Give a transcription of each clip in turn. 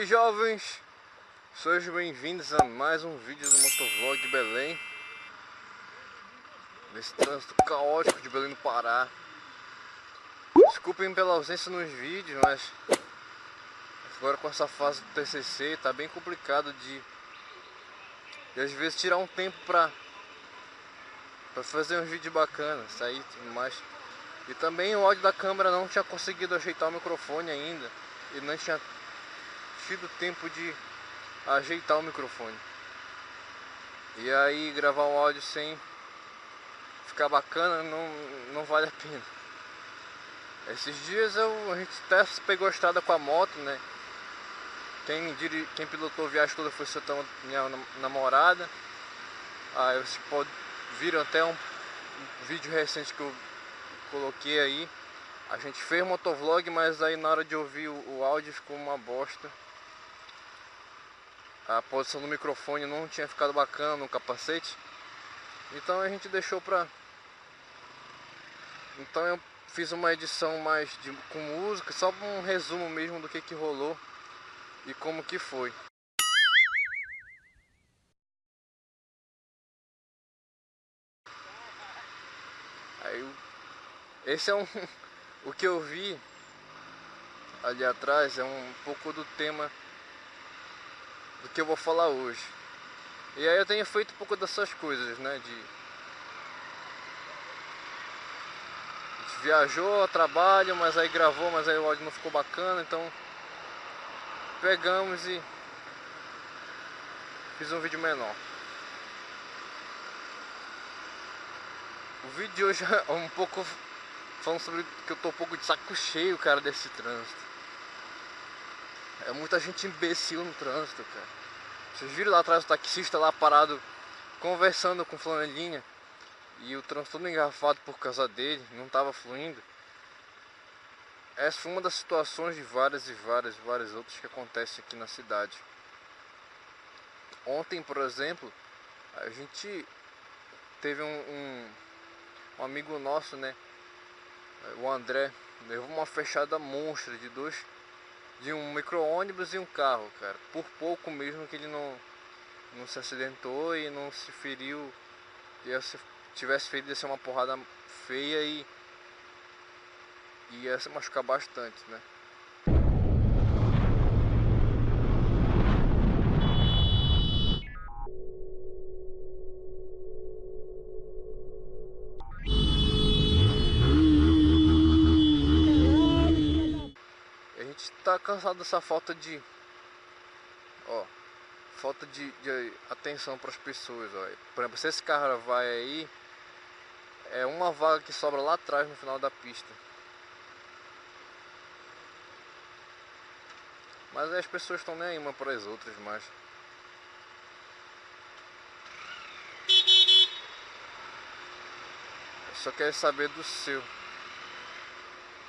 Aí jovens, sejam bem-vindos a mais um vídeo do Motovlog de Belém. Nesse trânsito caótico de Belém do Pará. Desculpem pela ausência nos vídeos, mas Agora com essa fase do TCC tá bem complicado de às vezes tirar um tempo pra Pra fazer uns vídeos bacanas, sair e tudo mais. E também o áudio da câmera não tinha conseguido ajeitar o microfone ainda E não tinha tido tempo de ajeitar o microfone. E aí gravar um áudio sem ficar bacana não, não vale a pena. Esses dias eu, a gente até pegou a estrada com a moto, né? Quem, quem pilotou a viagem toda foi seu minha namorada. Aí vocês pode, viram até um, um vídeo recente que eu coloquei aí. A gente fez motovlog, mas aí na hora de ouvir o, o áudio ficou uma bosta a posição do microfone não tinha ficado bacana no capacete. Então a gente deixou pra... Então eu fiz uma edição mais de, com música, só um resumo mesmo do que que rolou e como que foi. Aí, esse é um... o que eu vi ali atrás é um pouco do tema do que eu vou falar hoje. E aí eu tenho feito um pouco dessas coisas, né? De, viajou trabalho, mas aí gravou, mas aí o áudio não ficou bacana, então pegamos e fiz um vídeo menor. O vídeo de hoje é um pouco falando sobre que eu tô um pouco de saco cheio, cara, desse trânsito. É muita gente imbecil no trânsito, cara. Vocês viram lá atrás o taxista lá parado conversando com flanelinha e o trânsito todo engarrafado por causa dele, não estava fluindo. Essa foi uma das situações de várias e várias e várias outras que acontecem aqui na cidade. Ontem, por exemplo, a gente teve um, um, um amigo nosso, né? O André, levou uma fechada monstra de dois de um micro-ônibus e um carro, cara. Por pouco mesmo que ele não, não se acidentou e não se feriu. E se tivesse feito ia ser uma porrada feia e ia se machucar bastante, né? Cansado dessa falta de ó falta de, de atenção para as pessoas ó. por exemplo se esse carro vai aí é uma vaga que sobra lá atrás no final da pista. Mas as pessoas estão nem aí uma para as outras mas só quer saber do seu.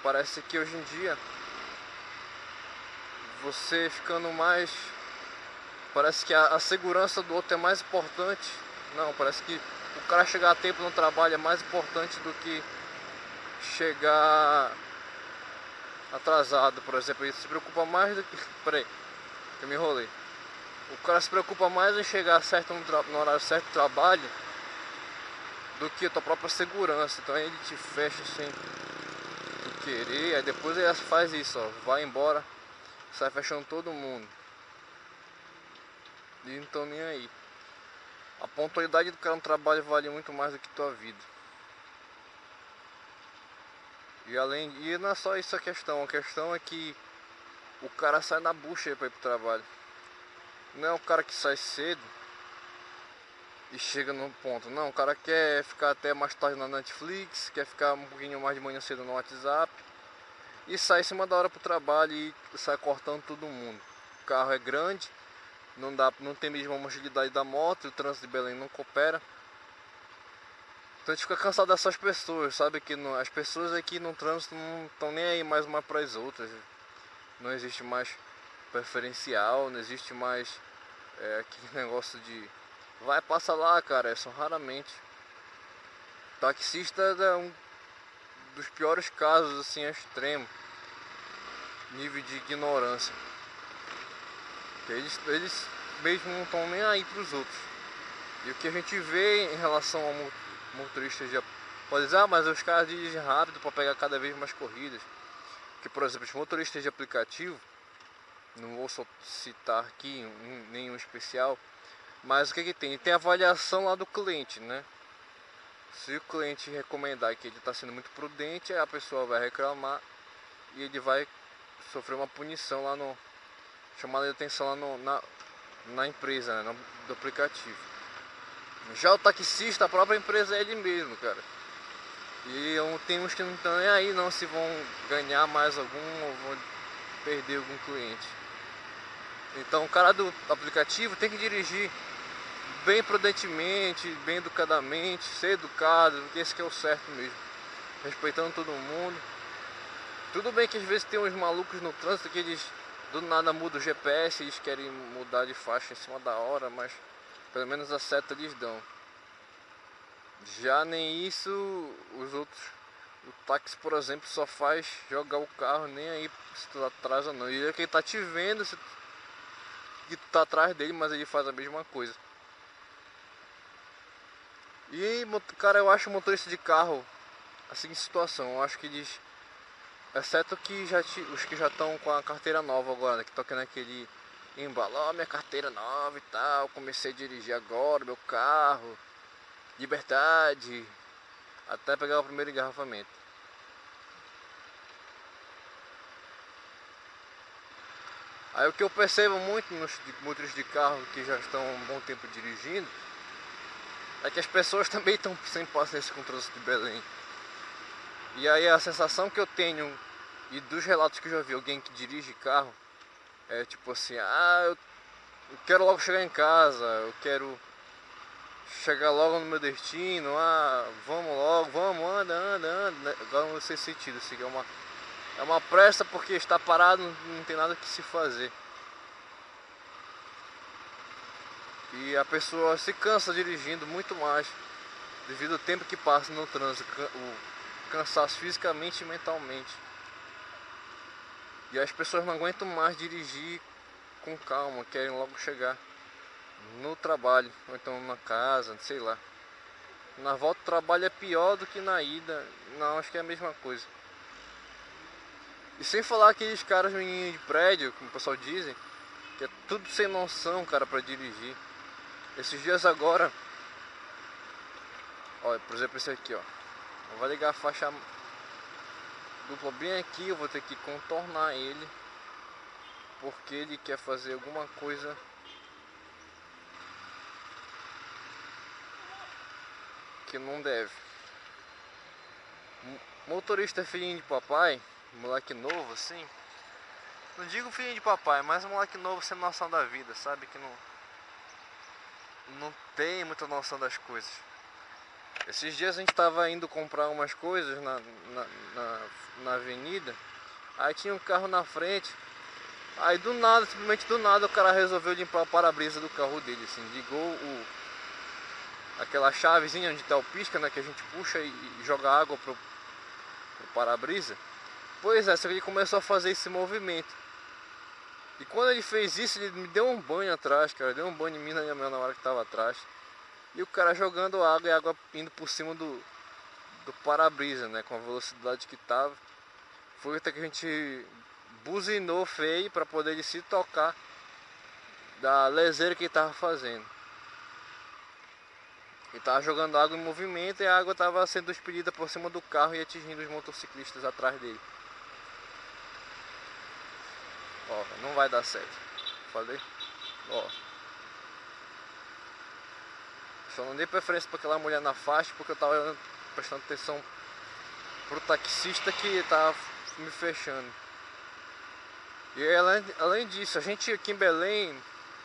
Parece que hoje em dia você ficando mais... Parece que a, a, segurança do outro é mais importante. Não, parece que o cara chegar a tempo no trabalho é mais importante do que chegar atrasado, por exemplo. Ele se preocupa mais do que... Peraí, que eu me enrolei. O cara se preocupa mais em chegar certo no, no horário certo do trabalho do que a tua própria segurança. Então ele te fecha sem querer, aí depois ele faz isso, ó, vai embora sai fechando todo mundo. E não estão nem aí. A pontualidade do cara no trabalho vale muito mais do que tua vida. E além e não é só isso a questão, a questão é que o cara sai na bucha para ir pro trabalho. Não é o cara que sai cedo e chega no ponto. Não, o cara quer ficar até mais tarde na Netflix, quer ficar um pouquinho mais de manhã cedo no WhatsApp e sai em cima da hora pro trabalho e sai cortando todo mundo. O carro é grande, não, dá, não tem mesmo a agilidade da moto, o trânsito de Belém não coopera. Então a gente fica cansado dessas pessoas, sabe? Que não, as pessoas aqui no trânsito não estão nem aí mais uma para as outras. Não existe mais preferencial, não existe mais é, aquele negócio de vai, passa lá, cara, é só raramente. Taxista é um dos piores casos, assim, extremo nível de ignorância. Eles, eles mesmo não estão nem aí para os outros. E o que a gente vê em relação ao motorista de pode dizer, ah, mas os caras dirigem rápido para pegar cada vez mais corridas. Que por exemplo, os motoristas de aplicativo, não vou citar aqui nenhum especial, mas o que que tem? Tem avaliação lá do cliente, né? Se o cliente recomendar que ele está sendo muito prudente, a pessoa vai reclamar e ele vai sofrer uma punição lá no chamada de atenção lá no, na, na empresa, né, no, do aplicativo. Já o taxista, a própria empresa é ele mesmo, cara. E tem uns que não estão nem aí não se vão ganhar mais algum ou vão perder algum cliente. Então o cara do aplicativo tem que dirigir bem prudentemente, bem educadamente, ser educado, porque esse que é o certo mesmo. Respeitando todo mundo. Tudo bem que às vezes tem uns malucos no trânsito que eles do nada mudam o GPS, eles querem mudar de faixa em cima da hora, mas pelo menos a seta eles dão. Já nem isso, os outros, o táxi por exemplo só faz jogar o carro nem aí se tu atrás ou não. E é quem tá te vendo se que tu tá atrás dele, mas ele faz a mesma coisa. E cara, eu acho motorista de carro assim situação, eu acho que eles exceto que já te, os que já estão com a carteira nova agora, né, que estão aqui aquele embalo, oh, minha carteira nova e tal, comecei a dirigir agora meu carro, liberdade, até pegar o primeiro engarrafamento. Aí o que eu percebo muito nos motoristas de carro que já estão um bom tempo dirigindo é que as pessoas também estão sem paciência com o de Belém. E aí a sensação que eu tenho e dos relatos que eu já vi alguém que dirige carro é tipo assim, ah, eu, quero logo chegar em casa, eu quero chegar logo no meu destino, ah, vamos logo, vamos, anda, anda, anda. Né? Agora não sei sentido, assim, é uma, é uma pressa porque está parado, não tem nada que se fazer. E a pessoa se cansa dirigindo muito mais devido ao tempo que passa no trânsito, o cansaço fisicamente e mentalmente. E as pessoas não aguentam mais dirigir com calma, querem logo chegar no trabalho, ou então na casa, sei lá. Na volta do trabalho é pior do que na ida, não, acho que é a mesma coisa. E sem falar aqueles caras meninos de prédio, como o pessoal dizem, que é tudo sem noção, cara, para dirigir. Esses dias agora, olha, por exemplo esse aqui, ó. Vou ligar a faixa dupla bem aqui, eu vou ter que contornar ele porque ele quer fazer alguma coisa que não deve. Motorista filhinho de papai, moleque novo assim. Não digo filhinho de papai, mas moleque novo sem noção da vida, sabe? Que não, não tem muita noção das coisas. Esses dias a gente estava indo comprar umas coisas na, na, na, na, avenida, aí tinha um carro na frente, aí do nada, simplesmente do nada, o cara resolveu limpar o para-brisa do carro dele, assim, ligou o, aquela chavezinha onde está o pisca, né, que a gente puxa e, e joga água pro, pro para-brisa. Pois é, só que ele começou a fazer esse movimento. E quando ele fez isso, ele me deu um banho atrás, cara, deu um banho em mim na minha hora que estava atrás. E o cara jogando água e água indo por cima do, do para-brisa, né? Com a velocidade que tava. Foi até que a gente buzinou feio para poder ele se tocar da leseira que ele tava fazendo. Ele tava jogando água em movimento e a água tava sendo expelida por cima do carro e atingindo os motociclistas atrás dele. Ó, não vai dar certo. Falei? Ó. Só não dei preferência para aquela mulher na faixa porque eu tava prestando atenção pro taxista que tava me fechando. E além, além disso, a gente aqui em Belém,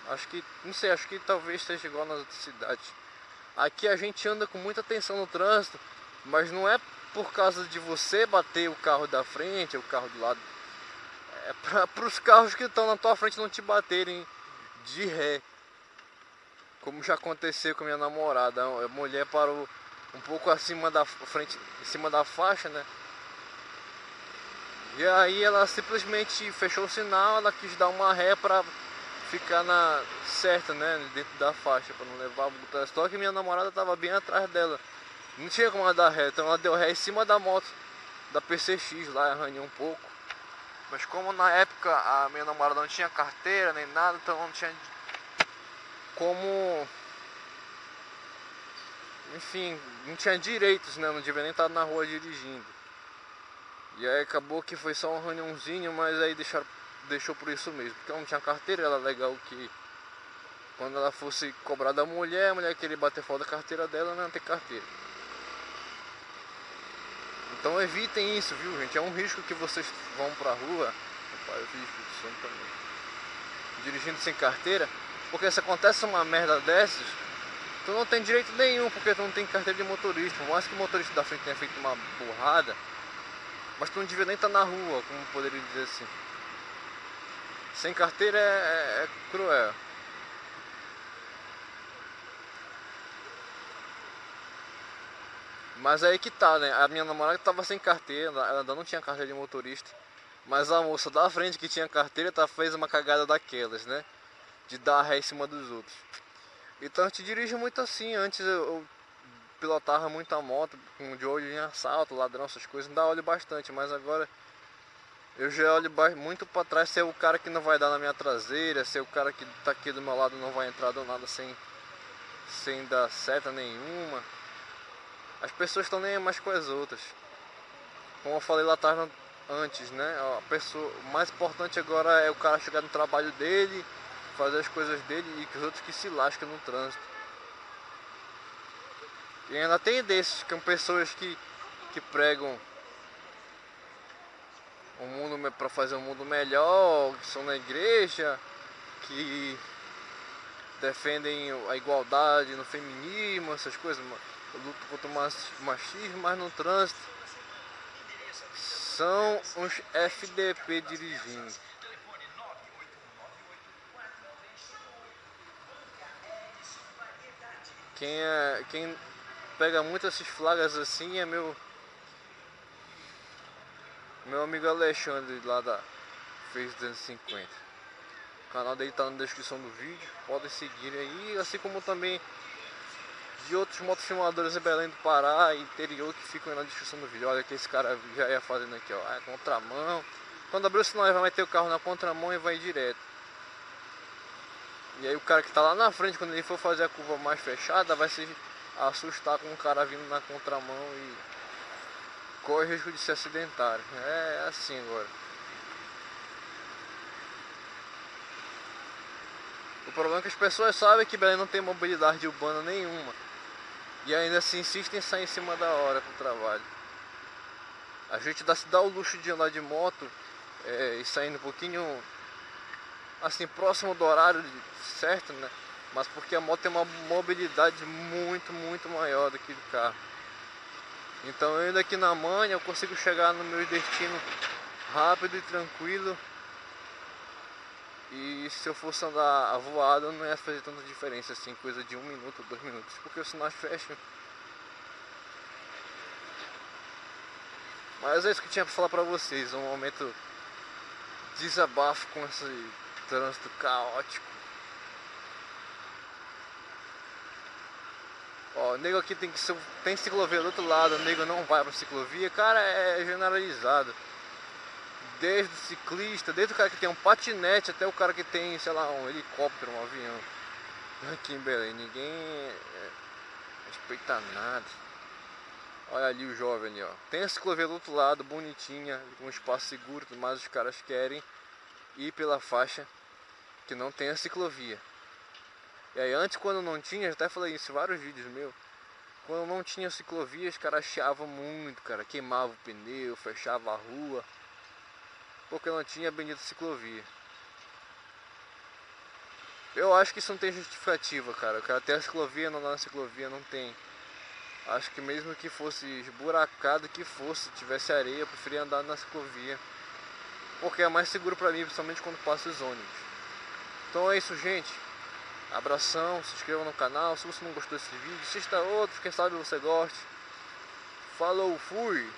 acho que, não sei, acho que talvez esteja igual nas outras cidades. Aqui a gente anda com muita atenção no trânsito, mas não é por causa de você bater o carro da frente, o carro do lado. É para os carros que estão na tua frente não te baterem de ré. Como já aconteceu com minha namorada, a mulher parou um pouco acima da frente, em cima da faixa, né? E aí ela simplesmente fechou o sinal, ela quis dar uma ré para ficar na certa, né, dentro da faixa, para não levar o Só que minha namorada tava bem atrás dela. Não tinha como ela dar ré, então ela deu ré em cima da moto da PCX lá, arranhou um pouco. Mas como na época a minha namorada não tinha carteira nem nada, então não tinha como enfim, não tinha direitos, né? Não devia nem estar na rua dirigindo. E aí acabou que foi só um reuniãozinho, mas aí deixaram, deixou por isso mesmo. Porque ela não tinha carteira, era legal que quando ela fosse cobrar da mulher, a mulher queria bater fora da carteira dela, não ter carteira. Então evitem isso, viu gente? É um risco que vocês vão pra rua. Opa, eu fiz também. Dirigindo sem carteira. Porque se acontece uma merda dessas, tu não tem direito nenhum, porque tu não tem carteira de motorista. Por mais que o motorista da frente tenha feito uma burrada, mas tu não devia nem estar na rua, como poderia dizer assim. Sem carteira é, é, é cruel. Mas aí que tá, né? A minha namorada tava sem carteira, ela ainda não tinha carteira de motorista. Mas a moça da frente que tinha carteira tá, fez uma cagada daquelas, né? De dar ré em cima dos outros. Então a gente dirige muito assim. Antes eu, eu pilotava muita moto com de olho em assalto, ladrão, essas coisas, ainda olho bastante, mas agora eu já olho muito para trás se é o cara que não vai dar na minha traseira, se é o cara que tá aqui do meu lado não vai entrar do nada sem, sem dar seta nenhuma. As pessoas estão nem mais com as outras. Como eu falei lá atrás antes, né? A pessoa, o mais importante agora é o cara chegar no trabalho dele, fazer as coisas dele e que os outros que se lascam no trânsito. E ainda tem desses, que são pessoas que, que pregam um mundo para fazer um mundo melhor, que são na igreja, que defendem a igualdade no feminismo, essas coisas, luta contra o machismo, mas no trânsito são uns FDP dirigindo. Quem, é, quem pega muito esses flagas assim é meu meu amigo Alexandre lá da Fez 250 o canal dele tá na descrição do vídeo podem seguir aí assim como também de outros motofilmadores em Belém do Pará e interior que ficam na descrição do vídeo olha que esse cara já ia fazendo aqui ó é contramão quando abrir o sinal vai meter o carro na contramão e vai direto e aí o cara que tá lá na frente quando ele for fazer a curva mais fechada vai se assustar com um cara vindo na contramão e corre risco de se acidentar. É assim agora. Problema é que as pessoas sabem que Belém não tem mobilidade urbana nenhuma. E ainda assim insistem em sair em cima da hora pro trabalho. A gente dá, se dá o luxo de andar de moto é, e saindo um pouquinho assim próximo do horário certo, né? mas porque a moto tem uma mobilidade muito, muito maior do que o carro. Então eu indo aqui na manha eu consigo chegar no meu destino rápido e tranquilo. E se eu fosse andar avoado não ia fazer tanta diferença assim, coisa de um minuto, dois minutos, porque os sinais fecham. Mas é isso que eu tinha para falar para vocês, um momento desabafo com esse trânsito caótico. Ó, o nego aqui tem que tem ciclovia do outro lado, o nego não vai pra ciclovia, cara, é generalizado. Desde o ciclista, desde o cara que tem um patinete até o cara que tem, sei lá, um helicóptero, um avião. Aqui em Belém, ninguém é, respeita nada. Olha ali o jovem ali, ó. Tem a ciclovia do outro lado, bonitinha, com um espaço seguro, mas os caras querem ir pela faixa que não tem a ciclovia. E aí antes quando não tinha, até falei isso em vários vídeos meus, quando não tinha ciclovia, os caras chiavam muito, cara, queimava o pneu, fechava a rua, porque não tinha bendita ciclovia. Eu acho que isso não tem justificativa, cara. Cara tem a ciclovia, não na ciclovia, não tem. Acho que mesmo que fosse esburacado que fosse, tivesse areia, eu preferia andar na ciclovia. Porque é mais seguro pra mim, principalmente quando passa os ônibus. Então é isso, gente. Abração, se inscreva no canal. Se você não gostou desse vídeo, assista outros, quem sabe você goste. Falou, fui!